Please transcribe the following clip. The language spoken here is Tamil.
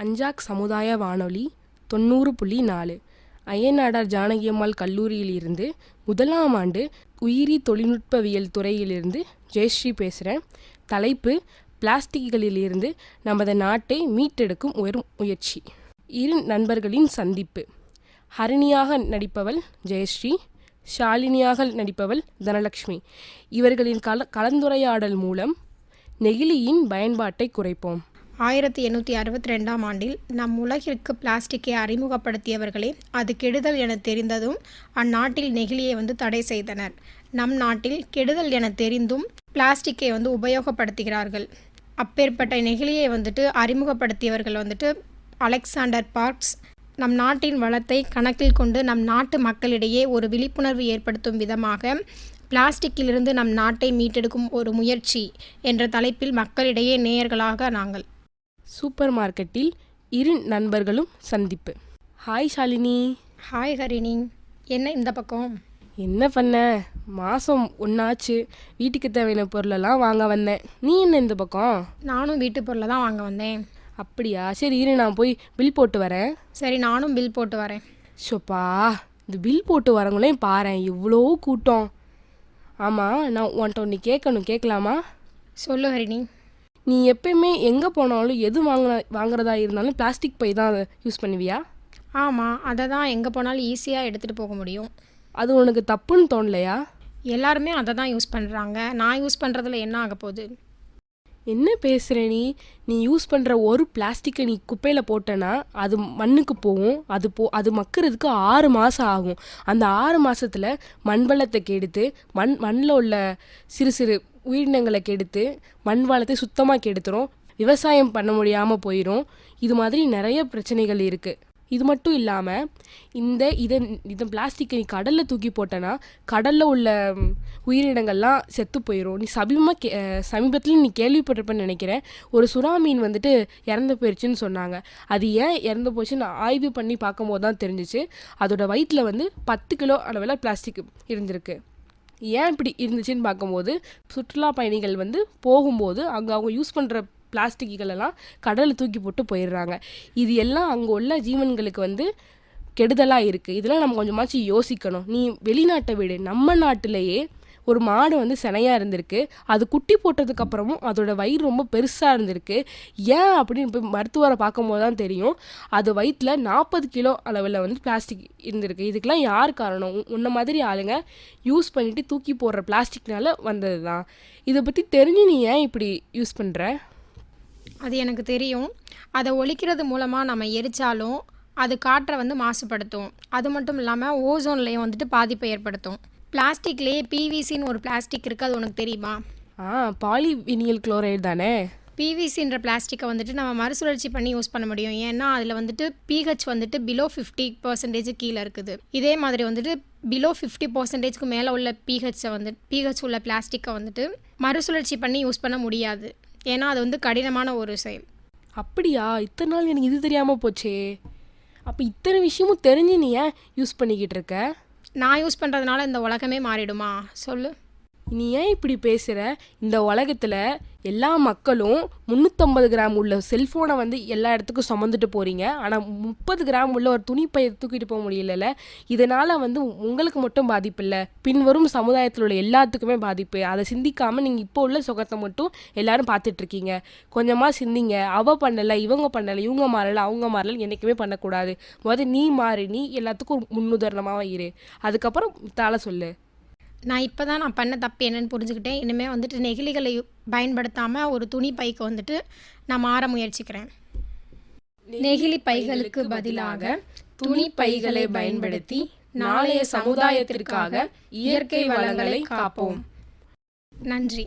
அஞ்சாக் சமுதாய வானொலி தொண்ணூறு புள்ளி நாலு. அய்யனாடார் ஜானகியம்மாள் கல்லூரியிலிருந்து முதலாம் ஆண்டு உயிரி தொழில்நுட்பவியல் துறையிலிருந்து ஜெயஸ்ரீ பேசுகிறேன் தலைப்பு பிளாஸ்டிக்குகளிலிருந்து நமது நாட்டை மீட்டெடுக்கும் ஒரு முயற்சி. இரு நண்பர்களின் சந்திப்பு. ஹரிணியாக நடிப்பவள் ஜெயஸ்ரீ ஷாலினியாக நடிப்பவள் தனலக்ஷ்மி. இவர்களின் கல கலந்துரையாடல் மூலம் நெகிழியின் பயன்பாட்டை குறைப்போம். ஆயிரத்தி எண்ணூற்றி அறுபத்தி ரெண்டாம் ஆண்டில் நம் உலகிற்கு பிளாஸ்டிக்கை அறிமுகப்படுத்தியவர்களே அது கெடுதல் என தெரிந்ததும் அந்நாட்டில் நெகிழியை வந்து தடை செய்தனர். நம் நாட்டில் கெடுதல் என தெரிந்தும் பிளாஸ்டிக்கை வந்து உபயோகப்படுத்துகிறார்கள். அப்பேற்பட்ட நெகிழியை வந்துட்டு அறிமுகப்படுத்தியவர்கள் வந்துட்டு அலெக்சாண்டர் பார்க்ஸ் நம் நாட்டின் வளத்தை கணக்கில் கொண்டு நம் நாட்டு மக்களிடையே ஒரு விழிப்புணர்வு ஏற்படுத்தும் விதமாக பிளாஸ்டிக்கிலிருந்து நம் நாட்டை மீட்டெடுக்கும் ஒரு முயற்சி என்ற தலைப்பில் மக்களிடையே நேயர்களாக நாங்கள் சூப்பர் மார்க்கெட்டில் இரு நண்பர்களும் சந்திப்பு. ஹாய் ஷாலினி. ஹாய் ஹரிணி. என்ன இந்த பக்கம்? என்ன பண்ண? மாதம் ஒன்றாச்சு வீட்டுக்கு தேவையான பொருளெல்லாம் வாங்க வந்தேன். நீ என்ன இந்த பக்கம்? நானும் வீட்டு பொருளை தான் வாங்க வந்தேன். அப்படியா? சரி இரு நான் போய் பில் போட்டு வரேன். சரி நானும் பில் போட்டு வரேன். ஷோப்பா இந்த பில் போட்டு வரவங்களையும் பாரேன். இவ்வளோ கூட்டம். ஆமாம் நான் உன்ட்ட ஒன்று கேட்கணும். கேட்கலாமா? சொல்லு ஹரிணி. நீ எப்பயுமே எங்கே போனாலும் எது வாங்கின வாங்குறதா இருந்தாலும் பிளாஸ்டிக் பை தான் யூஸ் பண்ணுவியா? ஆமாம் அதை தான் எங்கே போனாலும் ஈஸியாக எடுத்துகிட்டு போக முடியும். அது உனக்கு தப்புன்னு தோணலையா? எல்லாருமே அதை தான் யூஸ் பண்ணுறாங்க நான் யூஸ் பண்ணுறதுல என்ன ஆக போகுது என்ன பேசுகிற நீ? நீ யூஸ் பண்ணுற ஒரு பிளாஸ்டிக்கை நீ குப்பையில் போட்டேன்னா அது மண்ணுக்கு போகும். அது போ அது மக்கிறதுக்கு ஆறு மாதம் ஆகும். அந்த ஆறு மாதத்தில் மண் வளத்தை கெடுத்து மண் மண்ணில் உள்ள சிறு சிறு உயிரினங்களை கெடுத்து மண் வளத்தை சுத்தமாக கெடுத்துரும். விவசாயம் பண்ண முடியாமல் போயிடும் இது மாதிரி நிறைய பிரச்சனைகள் இருக்குது இது மட்டும் இல்லாமல் இந்த இதை இந்த பிளாஸ்டிக்கை நீ கடலில் தூக்கி போட்டேன்னா கடலில் உள்ள உயிரினங்கள்லாம் செத்து போயிடும் நீ சமீபமாக கே சமீபத்தில் நீ கேள்விப்பட்டிருப்பேன்னு நினைக்கிறேன். ஒரு சுறா மீன் வந்துட்டு இறந்து போயிடுச்சுன்னு சொன்னாங்க. அது ஏன் இறந்து போச்சுன்னு ஆய்வு பண்ணி பார்க்கும்போது தான் தெரிஞ்சிச்சு. அதோட வயிற்றில் வந்து பத்து கிலோ அளவில் பிளாஸ்டிக் இருந்திருக்கு. ஏன் இப்படி இருந்துச்சுன்னு பார்க்கும்போது சுற்றுலா பயணிகள் வந்து போகும்போது அங்கே அவங்க யூஸ் பண்ணுற பிளாஸ்டிக்குகள் எல்லாம் கடலில் தூக்கி போட்டு போயிடுறாங்க. இது எல்லாம் அங்கே உள்ள ஜீவன்களுக்கு வந்து கெடுதலாக இருக்குது இதெல்லாம் நம்ம கொஞ்சமாச்சும் யோசிக்கணும். நீ வெளிநாட்டை விடு. நம்ம நாட்டிலேயே ஒரு மாடு வந்து சினையாக இருந்திருக்கு. அது குட்டி போட்டதுக்கு அப்புறமும் அதோட வயிறு ரொம்ப பெருசாக இருந்திருக்கு. ஏன் அப்படின்னு போய் மருத்துவரை பார்க்கும்போது தான் தெரியும். அது வயிற்றில் நாற்பது கிலோ அளவில் வந்து பிளாஸ்டிக் இருந்திருக்கு. இதுக்கெல்லாம் யார் காரணம்? உன்ன மாதிரி ஆளுங்க யூஸ் பண்ணிவிட்டு தூக்கி போடுற பிளாஸ்டிக்னால வந்தது தான் இதை பற்றி தெரிஞ்சு நீ ஏன் இப்படி யூஸ் பண்ணுற அது எனக்கு தெரியும். அதை ஒழிக்கிறது மூலமாக நம்ம எரிச்சாலும் அது காற்றை வந்து மாசுபடுத்தும். அது மட்டும் இல்லாமல் ஓசோன்லேயும் வந்துட்டு பாதிப்பை ஏற்படுத்தும். பிளாஸ்டிக்லேயே பிவிசின்னு ஒரு பிளாஸ்டிக் இருக்குது அது உனக்கு தெரியுமா? ஆ பாலிவினியல் குளோரைடு தானே? பிவிசின்ற பிளாஸ்டிக்கை வந்துட்டு நம்ம மறுசுழற்சி பண்ணி யூஸ் பண்ண முடியும். ஏன்னா அதில் வந்துட்டு பிஹெச் வந்துட்டு பிலோ ஃபிஃப்டி பர்சன்டேஜ் கீழே இருக்குது. இதே மாதிரி வந்துட்டு பிலோ ஃபிஃப்டி பர்சன்டேஜ்க்கு மேலே உள்ள பிஹெச்சை வந்து பிஹெச் உள்ள பிளாஸ்டிக்கை வந்துட்டு மறுசுழற்சி பண்ணி யூஸ் பண்ண முடியாது. ஏன்னா அது வந்து கடினமான ஒரு செயல். அப்படியா? இத்தனை நாள் எனக்கு இது தெரியாமல் போச்சே. அப்போ இத்தனை விஷயமும் தெரிஞ்சு நீ ஏன் யூஸ் பண்ணிக்கிட்டு இருக்க? நான் யூஸ் பண்ணுறதுனால இந்த உலகமே மாறிடுமா? சொல்லு. நீ ஏன் இப்படி பேசுகிற இந்த உலகத்தில் எல்லா மக்களும் முந்நூற்றம்பது கிராம் உள்ள செல்ஃபோனை வந்து எல்லா இடத்துக்கும் சுமந்துட்டு போகிறீங்க ஆனால் முப்பது கிராம் உள்ள ஒரு துணிப்பையை தூக்கிட்டு போக முடியலல்ல? இதனால் வந்து உங்களுக்கு மட்டும் பாதிப்பு இல்லை. பின்வரும் சமுதாயத்தில் உள்ள எல்லாத்துக்குமே பாதிப்பு. அதை சிந்திக்காமல் நீங்கள் இப்போ உள்ள சுகத்தை மட்டும் எல்லாரும் பார்த்துட்ருக்கீங்க கொஞ்சமாக சிந்திங்க. அவ பண்ணலை இவங்க பண்ணலை இவங்க மாறலை அவங்க மாறலை என்றைக்குமே பண்ணக்கூடாது. முதல்ல நீ மாறு. நீ எல்லாத்துக்கும் முன்னுதாரணமாக இரு. அதுக்கப்புறம் தலை சொல்லு. நான் இப்போ தான் நான் பண்ண தப்பு என்னன்னு புரிஞ்சுக்கிட்டேன். இனிமேல் வந்துட்டு நெகிழிகளை பயன்படுத்தாமல் ஒரு துணி பைக்கு வந்துட்டு நான் மாற முயற்சிக்கிறேன். நெகிழி பைகளுக்கு பதிலாக துணி பைகளை பயன்படுத்தி நாளைய சமுதாயத்திற்காக இயற்கை வளங்களை காப்போம். நன்றி.